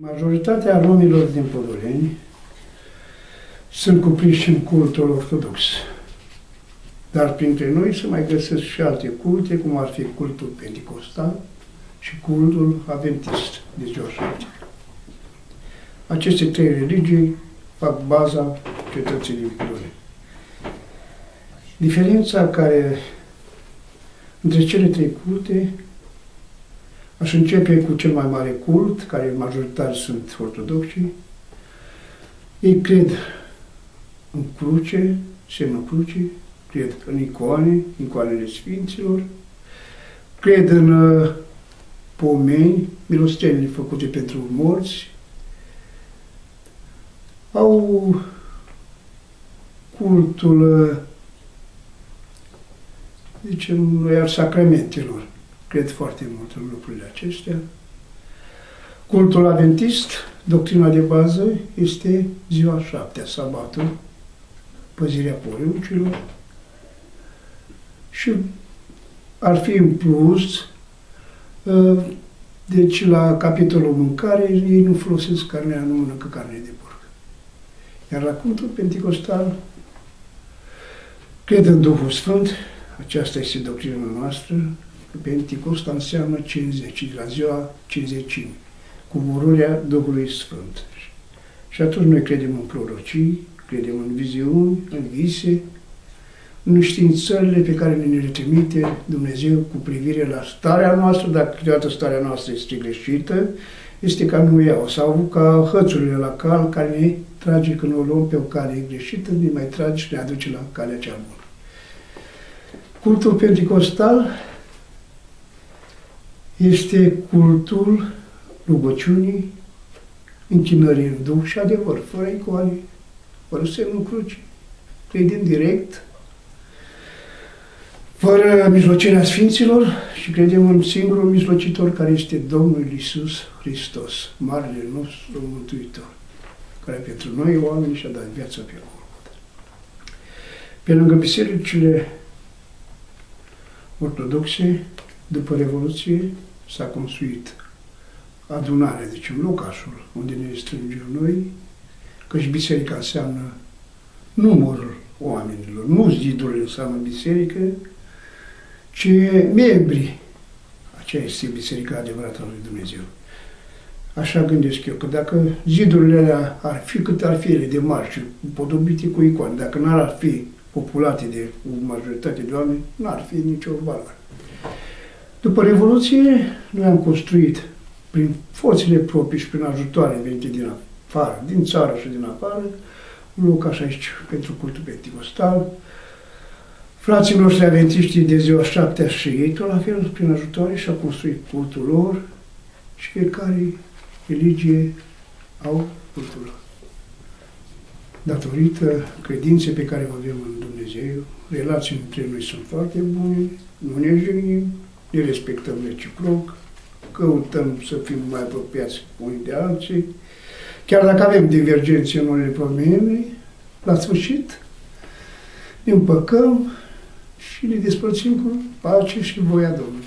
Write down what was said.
Majoritatea romilor din Podoleni sunt cuprinși în cultul ortodox. Dar printre noi se mai găsesc și alte culte, cum ar fi cultul pentecostal și cultul adventist de ziua șapte. Aceste trei religii fac baza cetății din Podoleni. Diferența care între cele trei culte Aș începe cu cel mai mare cult, care majoritari sunt ortodoxi. Ei cred în cruce, semnul crucii, cred în icoane, icoanele Sfinților, cred în uh, pomeni, milostenile făcute pentru morți, au cultul, uh, zicem noi, al sacramentelor cred foarte mult în lucrurile acestea. Cultul adventist, doctrina de bază, este ziua șaptea, sabatul, păzirea poruncilor și ar fi în plus, ă, deci la capitolul mâncare, ei nu folosesc carnea, nu mănâncă carne de porc. Iar la cultul pentecostal, cred în Duhul Sfânt, aceasta este doctrina noastră, Pentecosta înseamnă 50, la ziua 50, coborârea Duhului Sfânt. Și atunci noi credem în prorocii, credem în viziuni, în vise, în științările pe care ne le trimite Dumnezeu cu privire la starea noastră, dacă câteodată starea noastră este greșită, este ca nu iau, sau ca hățurile la cal care ne trage când o luăm pe o cale greșită, ne mai trage și ne aduce la calea cea bună. Cultul pentecostal este cultul rugăciunii, închinării în Duh și adevăr, fără icoane, fără semnul cruci, credem direct, fără mijlocirea Sfinților și credem în singurul mijlocitor care este Domnul Iisus Hristos, Marele nostru Mântuitor, care pentru noi oameni și-a dat viața pe Golgota. Pe lângă bisericile ortodoxe, după Revoluție, s-a construit adunarea, deci în locașul unde ne strângem noi, că și biserica înseamnă numărul oamenilor, nu zidurile înseamnă biserică, ci membrii. Aceea este biserica adevărată a lui Dumnezeu. Așa gândesc eu, că dacă zidurile alea ar fi cât ar fi ele de mari și podobite cu icoane, dacă n-ar fi populate de o majoritate de oameni, n-ar fi nicio valoare. După Revoluție, noi am construit prin forțele proprii și prin ajutoare venite din afară, din țară și din afară, un loc așa aici pentru cultul pentecostal. Frații noștri aventiștii de ziua șaptea și ei, tot la fel, prin ajutoare, și-au construit cultul lor și fiecare religie au cultul lor. Datorită credinței pe care o avem în Dumnezeu, relațiile între noi sunt foarte bune, nu ne jignim, ne respectăm reciproc, căutăm să fim mai apropiați unii de alții, chiar dacă avem divergențe în unele probleme, la sfârșit ne împăcăm și ne despărțim cu pace și voia Domnului